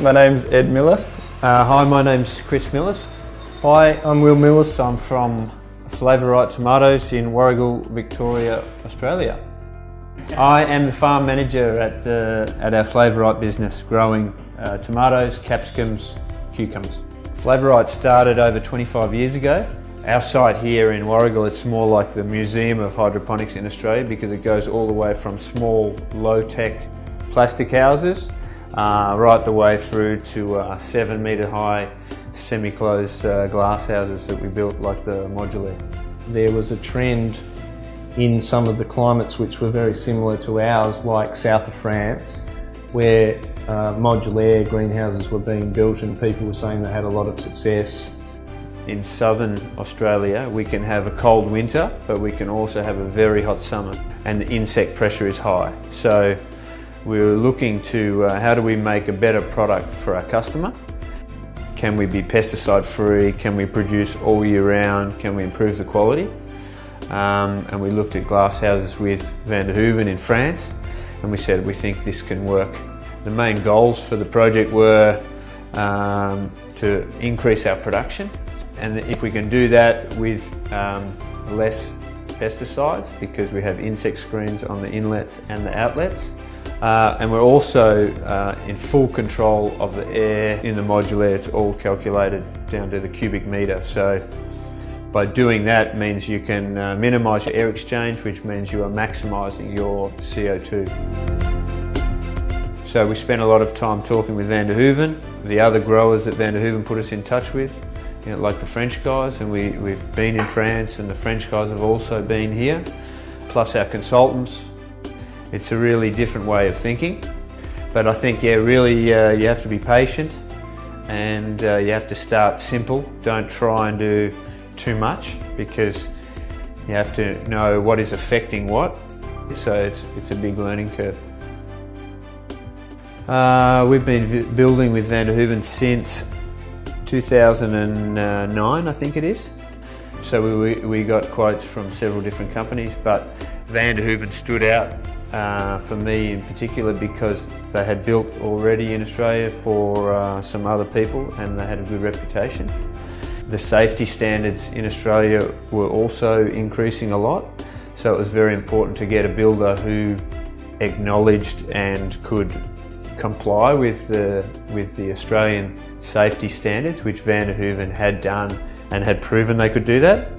My name's Ed Millis. Uh, hi, my name's Chris Millis. Hi, I'm Will Millis. I'm from Flavorite Tomatoes in Warragul, Victoria, Australia. I am the farm manager at, uh, at our Flavorite business, growing uh, tomatoes, capsicums, cucumbers. Flavorite started over 25 years ago. Our site here in Warragul, it's more like the Museum of Hydroponics in Australia because it goes all the way from small, low-tech plastic houses uh, right the way through to uh, seven metre high semi-closed uh, glass houses that we built like the Modulaire. There was a trend in some of the climates which were very similar to ours, like south of France, where uh, greenhouses were being built and people were saying they had a lot of success. In southern Australia, we can have a cold winter, but we can also have a very hot summer, and the insect pressure is high. So we were looking to uh, how do we make a better product for our customer can we be pesticide free? Can we produce all year round? Can we improve the quality? Um, and we looked at glass houses with Van der Hoeven in France and we said we think this can work. The main goals for the project were um, to increase our production and if we can do that with um, less pesticides because we have insect screens on the inlets and the outlets uh, and we're also uh, in full control of the air in the Modulaire. It's all calculated down to the cubic metre. So by doing that means you can uh, minimise your air exchange, which means you are maximising your CO2. So we spent a lot of time talking with Van der the other growers that Van der put us in touch with, you know, like the French guys, and we, we've been in France and the French guys have also been here, plus our consultants it's a really different way of thinking. But I think, yeah, really uh, you have to be patient and uh, you have to start simple. Don't try and do too much because you have to know what is affecting what. So it's, it's a big learning curve. Uh, we've been building with Van der Hoeven since 2009, I think it is. So we, we got quotes from several different companies, but Van der Hoeven stood out uh, for me in particular because they had built already in Australia for uh, some other people and they had a good reputation. The safety standards in Australia were also increasing a lot so it was very important to get a builder who acknowledged and could comply with the, with the Australian safety standards which Van der Hoeven had done and had proven they could do that.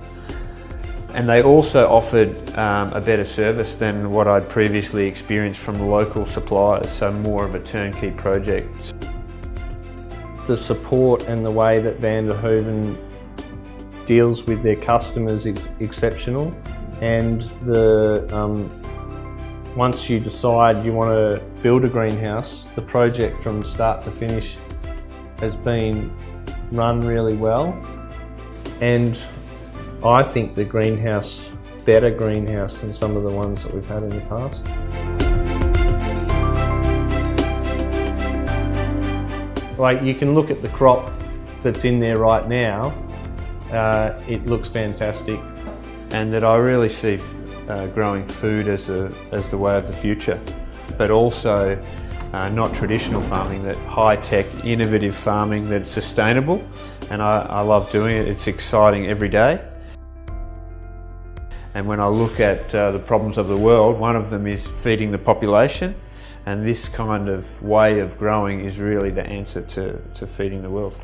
And they also offered um, a better service than what I'd previously experienced from local suppliers, so more of a turnkey project. The support and the way that Van der Hoeven deals with their customers is exceptional and the um, once you decide you want to build a greenhouse, the project from start to finish has been run really well and I think the greenhouse, better greenhouse than some of the ones that we've had in the past. Like you can look at the crop that's in there right now, uh, it looks fantastic. And that I really see uh, growing food as, a, as the way of the future, but also uh, not traditional farming, that high-tech, innovative farming that's sustainable. And I, I love doing it, it's exciting every day. And when I look at uh, the problems of the world, one of them is feeding the population. And this kind of way of growing is really the answer to, to feeding the world.